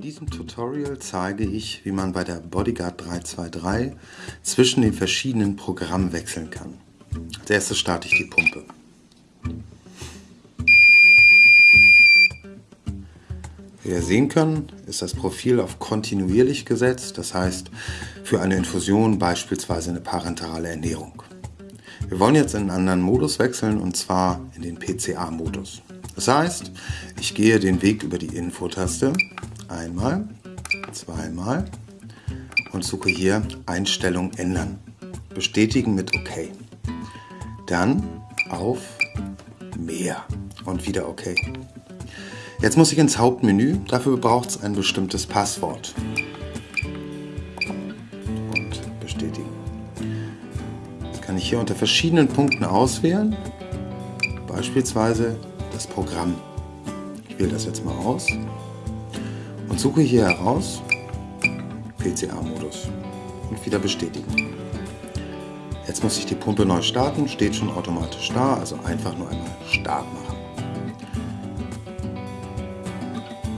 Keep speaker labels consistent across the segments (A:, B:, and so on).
A: In diesem Tutorial zeige ich, wie man bei der Bodyguard 323 zwischen den verschiedenen Programmen wechseln kann. Als erstes starte ich die Pumpe. Wie ihr sehen können, ist das Profil auf kontinuierlich gesetzt, das heißt für eine Infusion beispielsweise eine parenterale Ernährung. Wir wollen jetzt in einen anderen Modus wechseln und zwar in den PCA-Modus. Das heißt, ich gehe den Weg über die Info-Taste einmal, zweimal und suche hier Einstellung ändern. Bestätigen mit OK. Dann auf Mehr und wieder OK. Jetzt muss ich ins Hauptmenü, dafür braucht es ein bestimmtes Passwort. Und bestätigen. Das kann ich hier unter verschiedenen Punkten auswählen, beispielsweise das Programm. Ich wähle das jetzt mal aus suche hier heraus PCA-Modus und wieder bestätigen. Jetzt muss ich die Pumpe neu starten, steht schon automatisch da, also einfach nur einmal Start machen.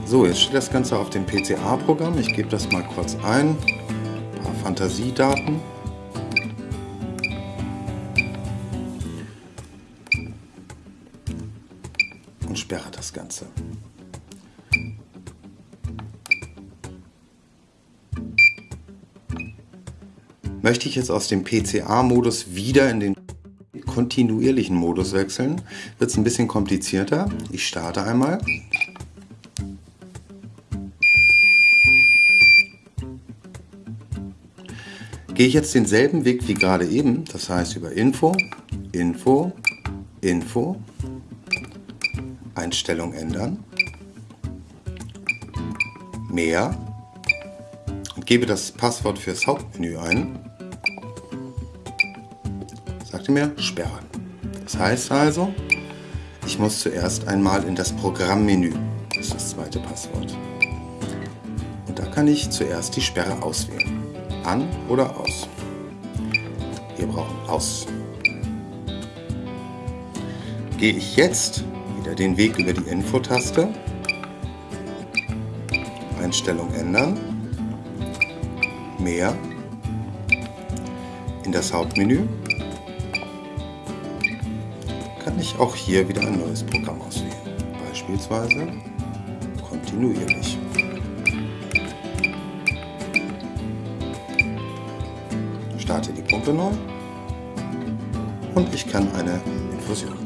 A: So, jetzt steht das Ganze auf dem PCA-Programm. Ich gebe das mal kurz ein. Ein paar Fantasiedaten. Und sperre das Ganze. Möchte ich jetzt aus dem PCA-Modus wieder in den kontinuierlichen Modus wechseln, wird es ein bisschen komplizierter. Ich starte einmal. Gehe ich jetzt denselben Weg wie gerade eben, das heißt über Info, Info, Info, Einstellung ändern, mehr und gebe das Passwort fürs Hauptmenü ein sagte mir sperren. Das heißt also, ich muss zuerst einmal in das Programmmenü. Das ist das zweite Passwort. Und da kann ich zuerst die Sperre auswählen. An oder aus. Wir brauchen aus. Gehe ich jetzt wieder den Weg über die Info-Taste, Einstellung ändern, mehr, in das Hauptmenü kann ich auch hier wieder ein neues Programm auswählen. Beispielsweise kontinuierlich. Starte die Pumpe neu und ich kann eine Infusion